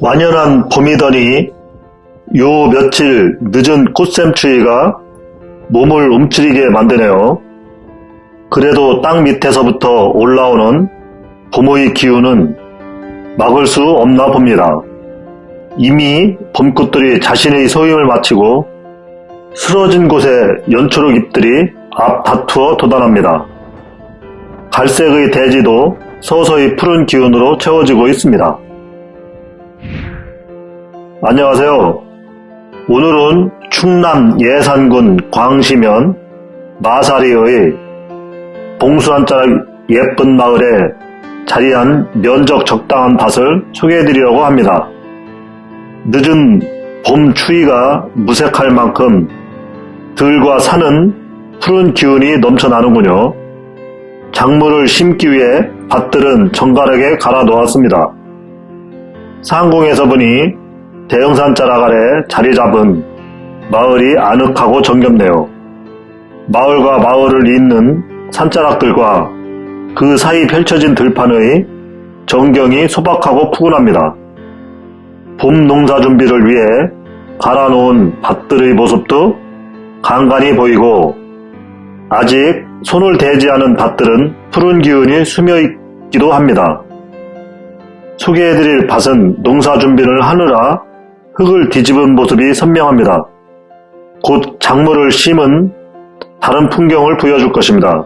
완연한 봄이더니 요 며칠 늦은 꽃샘추위가 몸을 움츠리게 만드네요. 그래도 땅 밑에서부터 올라오는 봄의 기운은 막을 수 없나 봅니다. 이미 봄꽃들이 자신의 소임을 마치고 쓰러진 곳에 연초록 잎들이 앞 다투어 돋아납니다. 갈색의 대지도 서서히 푸른 기운으로 채워지고 있습니다. 안녕하세요. 오늘은 충남 예산군 광시면 마사리의 봉수 한자락 예쁜 마을에 자리한 면적 적당한 밭을 소개해드리려고 합니다. 늦은 봄 추위가 무색할 만큼 들과 산은 푸른 기운이 넘쳐나는군요. 작물을 심기 위해 밭들은 정갈하게 갈아 놓았습니다. 상공에서 보니 대형산 자락 아래 자리 잡은 마을이 아늑하고 정겹네요. 마을과 마을을 잇는 산자락들과 그 사이 펼쳐진 들판의 전경이 소박하고 푸근합니다. 봄 농사 준비를 위해 갈아놓은 밭들의 모습도 간간히 보이고 아직 손을 대지 않은 밭들은 푸른 기운이 스며있기도 합니다. 소개해드릴 밭은 농사 준비를 하느라 흙을 뒤집은 모습이 선명합니다. 곧 작물을 심은 다른 풍경을 보여줄 것입니다.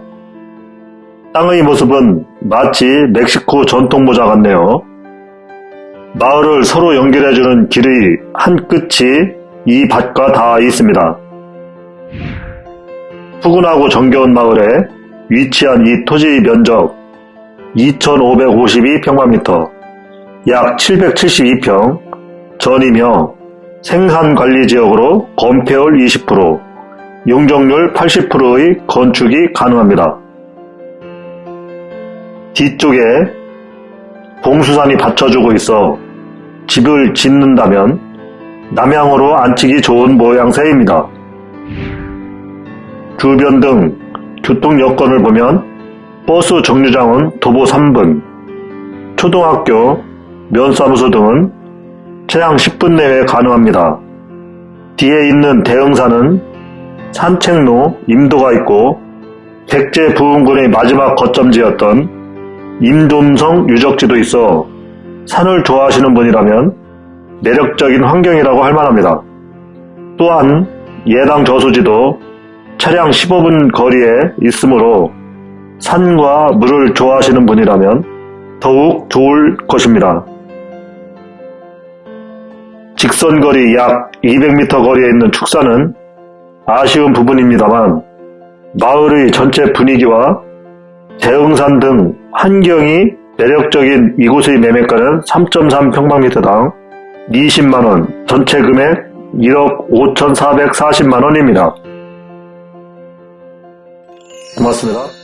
땅의 모습은 마치 멕시코 전통 모자 같네요. 마을을 서로 연결해주는 길의 한 끝이 이 밭과 닿아 있습니다. 푸근하고 정겨운 마을에 위치한 이 토지의 면적 2552평방미터 약 772평 전이며 생산관리지역으로 건폐율 20%, 용적률 80%의 건축이 가능합니다. 뒤쪽에 봉수산이 받쳐주고 있어 집을 짓는다면 남향으로 앉히기 좋은 모양새입니다. 주변 등 교통 여건을 보면 버스 정류장은 도보 3분, 초등학교, 면사무소 등은 최장 10분 내에 가능합니다. 뒤에 있는 대흥산은 산책로, 임도가 있고 백제 부흥군의 마지막 거점지였던 임돔성 유적지도 있어 산을 좋아하시는 분이라면 매력적인 환경이라고 할 만합니다. 또한 예당 저수지도 차량 15분 거리에 있으므로 산과 물을 좋아하시는 분이라면 더욱 좋을 것입니다. 직선거리 약 200m 거리에 있는 축사는 아쉬운 부분입니다만 마을의 전체 분위기와 대흥산 등 환경이 매력적인 이곳의 매매가는 3.3평방미터당 20만원, 전체 금액 1억 5,440만원입니다. 고맙습니다.